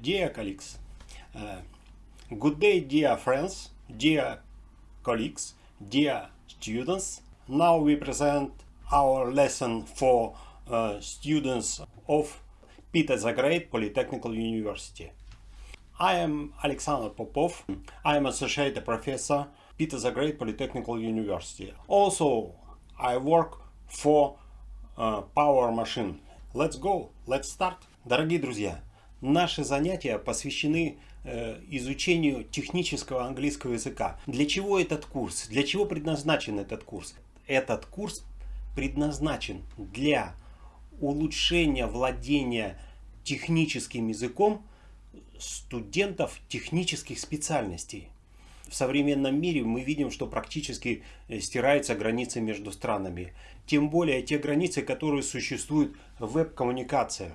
Dear colleagues, uh, good day dear friends, dear colleagues, dear students. Now we present our lesson for uh, students of Peter the Great Polytechnical University. I am Alexander Popov. I am associate professor Peter the Great Polytechnical University. Also, I work for uh, Power Machine. Let's go, let's start. Дорогие друзья, Наши занятия посвящены э, изучению технического английского языка. Для чего этот курс? Для чего предназначен этот курс? Этот курс предназначен для улучшения владения техническим языком студентов технических специальностей. В современном мире мы видим, что практически э, стираются границы между странами. Тем более те границы, которые существуют в веб-коммуникациях.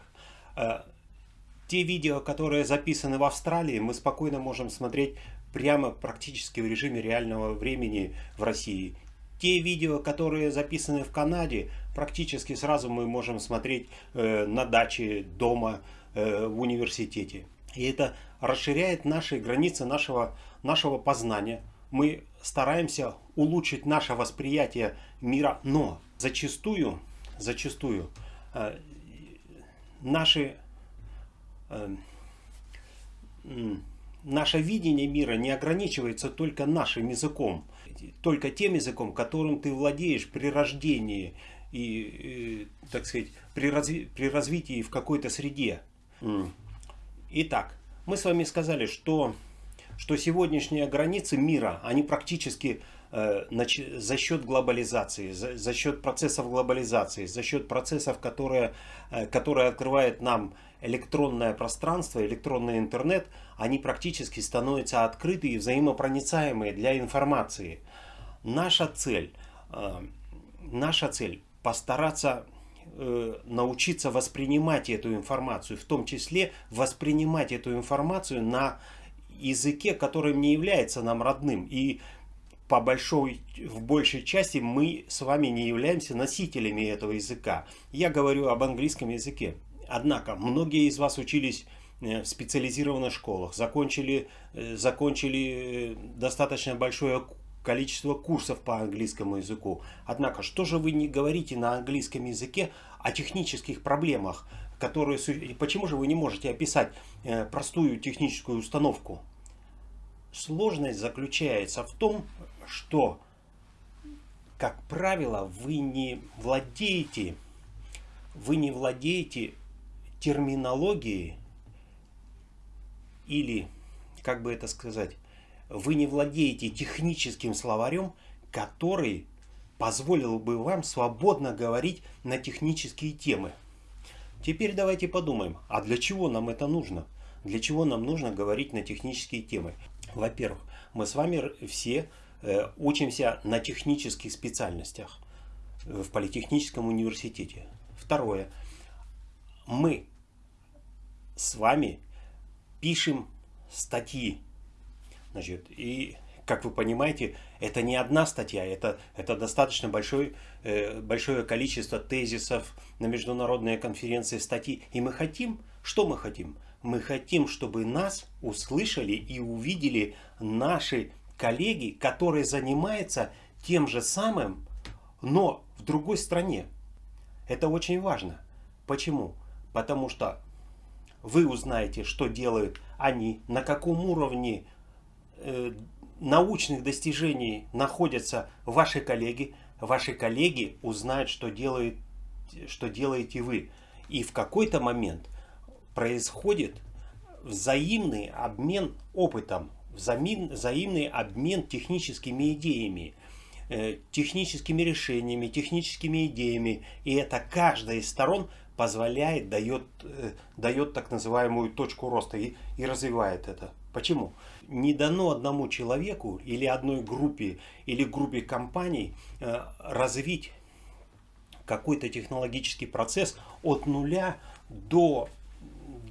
Те видео, которые записаны в Австралии, мы спокойно можем смотреть прямо практически в режиме реального времени в России. Те видео, которые записаны в Канаде, практически сразу мы можем смотреть э, на даче, дома, э, в университете. И это расширяет наши границы нашего, нашего познания. Мы стараемся улучшить наше восприятие мира, но зачастую, зачастую э, наши наше видение мира не ограничивается только нашим языком, только тем языком, которым ты владеешь при рождении и, и так сказать, при, разви при развитии в какой-то среде. Итак, мы с вами сказали, что, что сегодняшние границы мира, они практически за счет глобализации, за, счет процессов глобализации, за счет процессов, которые, э, которые открывают нам электронное пространство, электронный интернет, они практически становятся открыты и взаимопроницаемые для информации. Наша цель, э, наша цель постараться э, научиться воспринимать эту информацию, в том числе воспринимать эту информацию на языке, который не является нам родным. И по большой, в большей части мы с вами не являемся носителями этого языка. Я говорю об английском языке. Однако, многие из вас учились э, в специализированных школах, закончили, э, закончили э, достаточно большое количество курсов по английскому языку. Однако, что же вы не говорите на английском языке о технических проблемах, которые... Почему же вы не можете описать простую техническую установку? Сложность заключается в том, что, как правило, вы не владеете, вы не владеете терминологии или, как бы это сказать, вы не владеете техническим словарем, который позволил бы вам свободно говорить на технические темы. Теперь давайте подумаем, а для чего нам это нужно? Для чего нам нужно говорить на технические темы? Во-первых, мы с вами все учимся на технических специальностях в политехническом университете. Второе, мы с вами пишем статьи. Значит, и, как вы понимаете, это не одна статья, это, это достаточно большой, э, большое количество тезисов на международные конференции статьи. И мы хотим, что мы хотим? Мы хотим, чтобы нас услышали и увидели наши коллеги, которые занимаются тем же самым, но в другой стране. Это очень важно. Почему? Потому что вы узнаете, что делают они, на каком уровне э, научных достижений находятся ваши коллеги. Ваши коллеги узнают, что, делает, что делаете вы. И в какой-то момент происходит взаимный обмен опытом, взаимный обмен техническими идеями, э, техническими решениями, техническими идеями. И это каждая из сторон – позволяет, дает, э, дает так называемую точку роста и, и развивает это. Почему? Не дано одному человеку или одной группе или группе компаний э, развить какой-то технологический процесс от нуля до,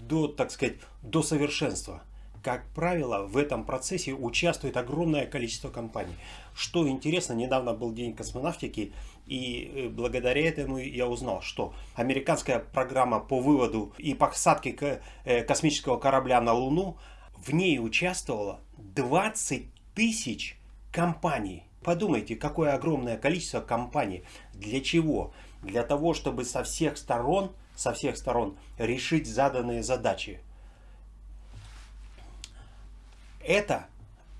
до, так сказать, до совершенства. Как правило, в этом процессе участвует огромное количество компаний. Что интересно, недавно был день космонавтики, и э, благодаря этому я узнал, что американская программа по выводу и посадке э, космического корабля на Луну, в ней участвовало 20 тысяч компаний. Подумайте, какое огромное количество компаний. Для чего? Для того, чтобы со всех сторон, со всех сторон решить заданные задачи. Это,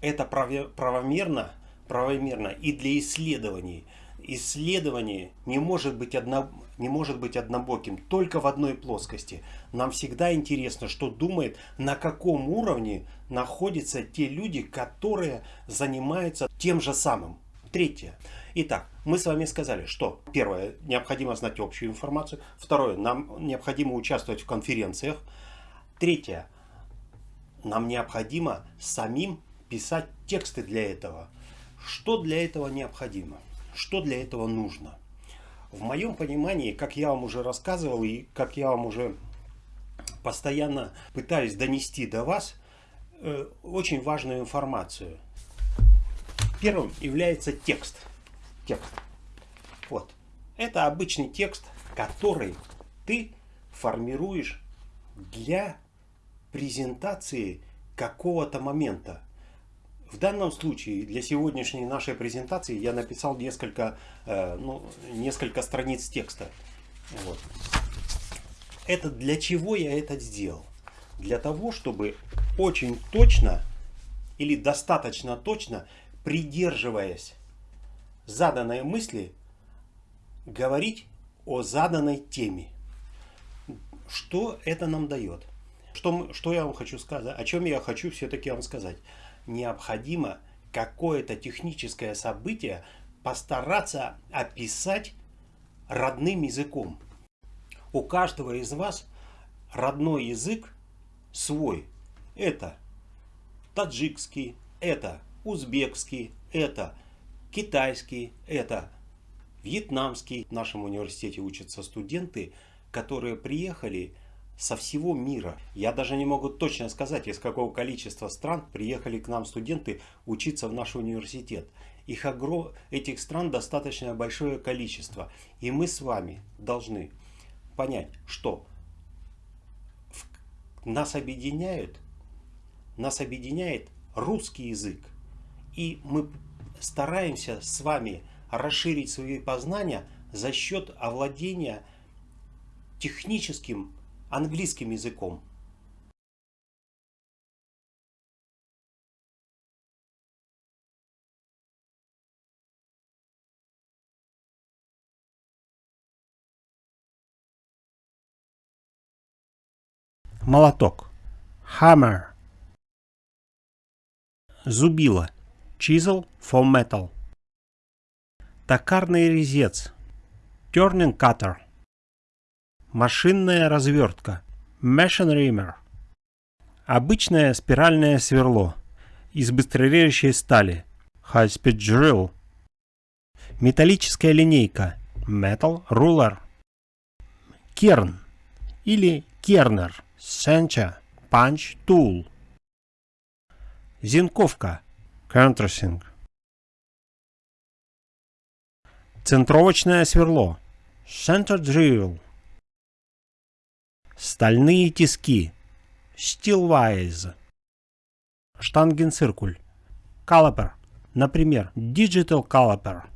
это правомерно, правомерно и для исследований. Исследование не может, быть одно, не может быть однобоким, только в одной плоскости. Нам всегда интересно, что думает, на каком уровне находятся те люди, которые занимаются тем же самым. Третье. Итак, мы с вами сказали, что первое, необходимо знать общую информацию. Второе, нам необходимо участвовать в конференциях. Третье, нам необходимо самим писать тексты для этого. Что для этого необходимо? Что для этого нужно? В моем понимании, как я вам уже рассказывал и как я вам уже постоянно пытаюсь донести до вас, э, очень важную информацию. Первым является текст. Текст. Вот. Это обычный текст, который ты формируешь для презентации какого-то момента. В данном случае для сегодняшней нашей презентации я написал несколько, э, ну, несколько страниц текста. Вот. Это для чего я это сделал? Для того, чтобы очень точно или достаточно точно, придерживаясь заданной мысли, говорить о заданной теме. Что это нам дает? Что, что я вам хочу сказать? О чем я хочу все-таки вам сказать? Необходимо какое-то техническое событие постараться описать родным языком. У каждого из вас родной язык свой. Это таджикский, это узбекский, это китайский, это вьетнамский. В нашем университете учатся студенты, которые приехали со всего мира. Я даже не могу точно сказать, из какого количества стран приехали к нам студенты учиться в наш университет. Их огром... Этих стран достаточно большое количество. И мы с вами должны понять, что нас объединяет, нас объединяет русский язык. И мы стараемся с вами расширить свои познания за счет овладения техническим английским языком. Молоток. Hammer. Зубило. Chisel for metal. Токарный резец. Turning cutter. Машинная развертка. Machine reamer. Обычное спиральное сверло из быстрорежущей стали. High speed drill. Металлическая линейка. Metal ruler. Керн или кернер. Center punch tool. Зинковка. Countersink. Центровочное сверло. Center drill. Стальные тиски. Steelwise. Штангенциркуль. Caliper. Например, Digital Caliper.